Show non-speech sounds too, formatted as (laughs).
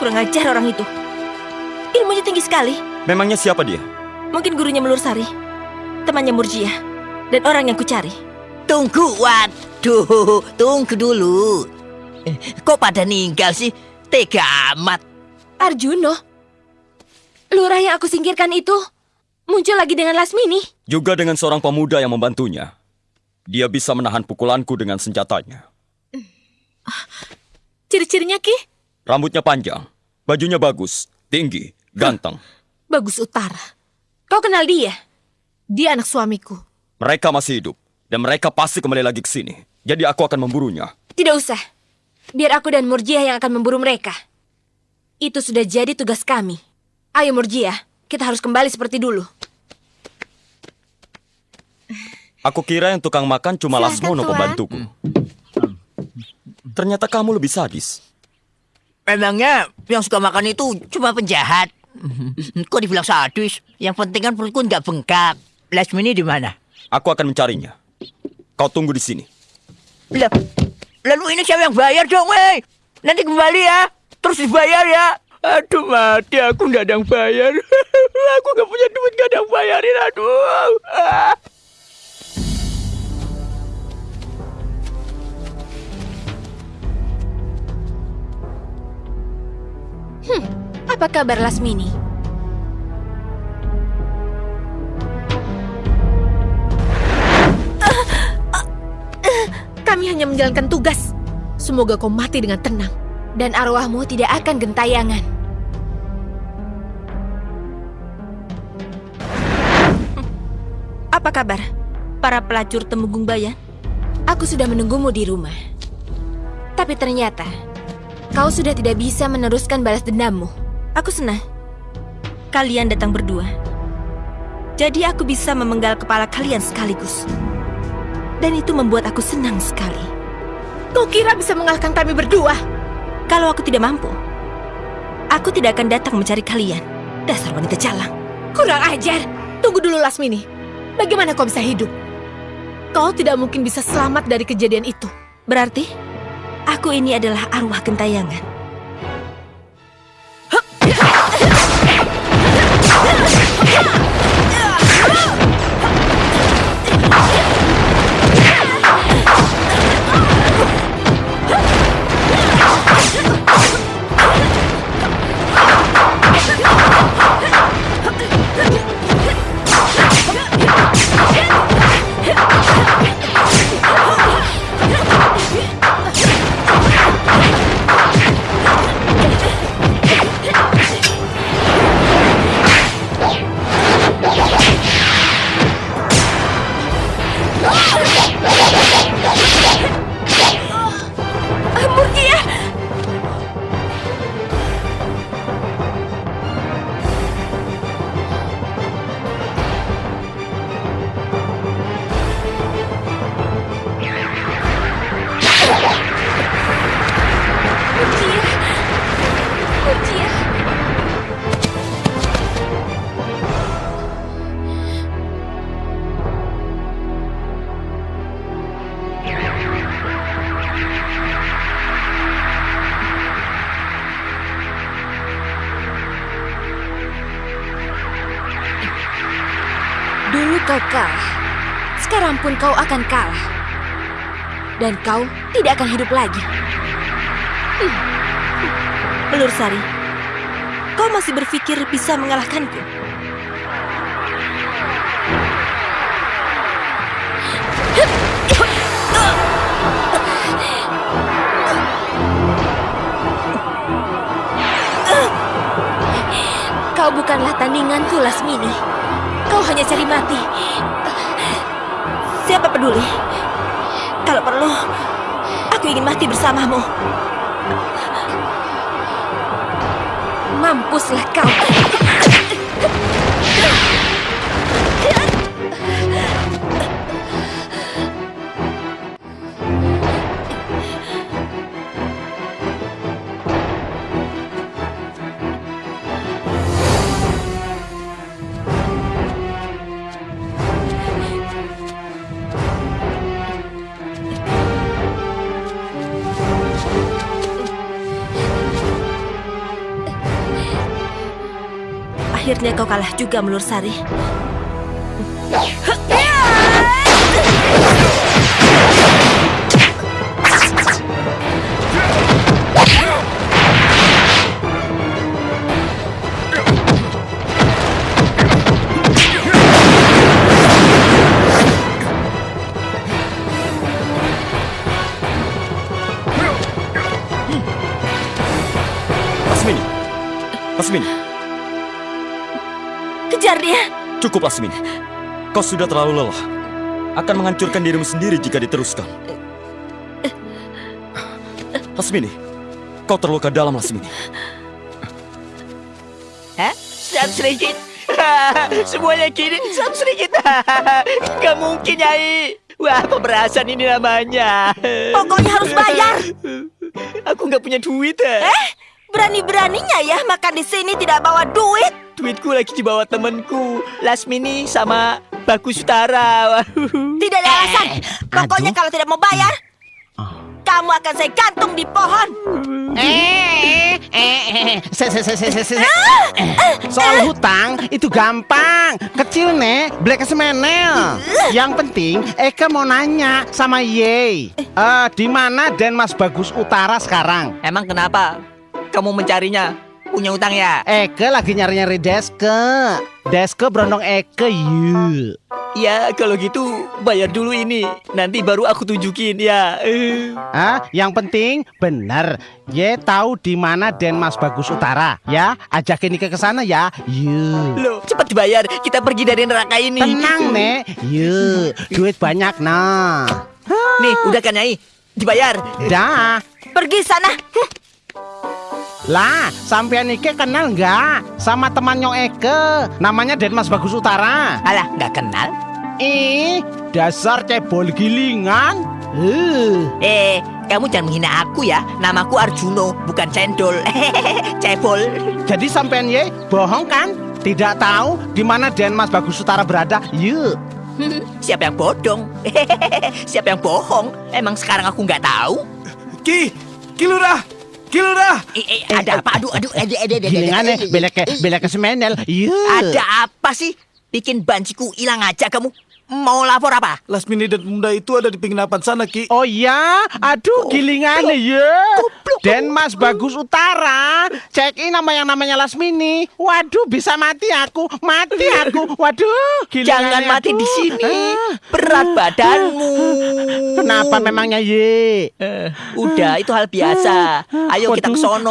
Kurang ajar orang itu. Ilmunya tinggi sekali. Memangnya siapa dia? Mungkin gurunya Melur Sari. Temannya Murjia. Dan orang yang kucari. Tunggu, waduh, tunggu dulu. Eh, Kok pada ninggal sih? Tega amat. Arjuno, lurah yang aku singkirkan itu muncul lagi dengan Lasmini. Juga dengan seorang pemuda yang membantunya. Dia bisa menahan pukulanku dengan senjatanya. Ciri-cirinya Ki? Rambutnya panjang, bajunya bagus, tinggi, ganteng. Bagus Utara. Kau kenal dia? Dia anak suamiku. Mereka masih hidup, dan mereka pasti kembali lagi ke sini. Jadi aku akan memburunya. Tidak usah. Biar aku dan Murjiah yang akan memburu mereka. Itu sudah jadi tugas kami. Ayo Murjiah, kita harus kembali seperti dulu. Aku kira yang tukang makan cuma Silakan, Lasmono Tuan. pembantuku. Ternyata kamu lebih sadis. Memangnya yang suka makan itu cuma penjahat. Kok dibilang sadis? Yang penting kan perutku nggak bengkak. Lasmini di mana? Aku akan mencarinya. Kau tunggu di sini. Lah, lalu ini siapa yang bayar dong, weh? Nanti kembali ya. Terus dibayar ya. Aduh mati, aku nggak ada yang bayar. (laughs) aku nggak punya duit, nggak ada yang bayarin. Aduh. Ah. Apa kabar Lasmini? Kami hanya menjalankan tugas. Semoga kau mati dengan tenang. Dan arwahmu tidak akan gentayangan. Apa kabar? Para pelacur Temenggung Bayan? Aku sudah menunggumu di rumah. Tapi ternyata, kau sudah tidak bisa meneruskan balas dendammu. Aku senang. Kalian datang berdua. Jadi aku bisa memenggal kepala kalian sekaligus. Dan itu membuat aku senang sekali. Kau kira bisa mengalahkan kami berdua? Kalau aku tidak mampu, aku tidak akan datang mencari kalian. Dasar wanita jalang. Kurang ajar. Tunggu dulu Lasmini. Bagaimana kau bisa hidup? Kau tidak mungkin bisa selamat dari kejadian itu. Berarti, aku ini adalah arwah gentayangan. Dulu kau kalah. Sekarang pun kau akan kalah. Dan kau tidak akan hidup lagi. Pelur Sari, kau masih berpikir bisa mengalahkanku? Kau bukanlah tandinganku, Lasmini. Kau hanya cari mati. Siapa peduli? Kalau perlu, aku ingin mati bersamamu. Mampuslah kau. Akhirnya kau kalah juga, Melur Sari. Lasmini. Lasmini, Kejar dia! cukup Lasmini. Kau sudah terlalu lelah. Akan menghancurkan dirimu sendiri jika diteruskan. Lasmini, kau terluka dalam Lasmini. Hah? Sam sedikit. (laughs) Semuanya gini, sam sedikit. (laughs) Gak mungkin, Nyai. Wah, pemerasan ini namanya. Pokoknya harus bayar. (laughs) Aku nggak punya duit. Eh, berani-beraninya ya makan di sini tidak bawa duit. Duitku lagi dibawa temenku. Lasmini sama Bagus Utara. (laughs) Tidak ada alasan. Pokoknya kalau tidak mau bayar, kamu akan saya gantung di pohon. Eh, eh, eh. Eh, Soal hutang itu gampang, kecil nih, black semenel. Yang penting Eka mau nanya sama Ye. Eh, di mana Denmas Bagus Utara sekarang? Emang kenapa? Kamu mencarinya? Punya utang ya? Eke lagi nyari-nyari Deske. Deske berondong Eke yuk. Ya, kalau gitu bayar dulu ini. Nanti baru aku tunjukin ya. Eh. Ah, yang penting bener. Ye tahu di mana Denmas Bagus Utara, ya. Ajakin Ike ke sana ya. Yuk. Loh, cepat dibayar. Kita pergi dari neraka ini. Tenang, Nek. Yuk, duit banyak nah. Nih, udah kan, Nyai? Dibayar. Dah. Pergi sana. Lah, sampean Ike kenal nggak sama temannya Eke? Namanya Denmas Bagus Utara. Alah, nggak kenal? Ih, dasar cebol gilingan. Uh. Eh, kamu jangan menghina aku ya. Namaku Arjuno, bukan cendol. (laughs) Cebol. Jadi sampean Ye bohong kan? Tidak tahu di mana Denmas Bagus Utara berada? Yuk. (laughs) Siapa yang bodong? (laughs) Siapa yang bohong? Emang sekarang aku nggak tahu? Ki, Ki Lurah, Ki Lurah. Eh, eh, ada apa? Aduh, aduh, ada, ada, ada, Gilingan nih, belek ke, belek ke semenel. Yuk. Ada apa sih? Bikin banciku hilang aja kamu. Mau lapor apa? Lasmini dan pemuda itu ada di penginapan sana, Ki. Oh ya, aduh gilingan ya. Denmas Bagus Utara. Cek in nama yang namanya Lasmini. Waduh, bisa mati aku, mati aku. Waduh, gilingan Jangan mati di sini. Berat badanmu. Kenapa memangnya ye? Udah, itu hal biasa. Ayo kita ke sono.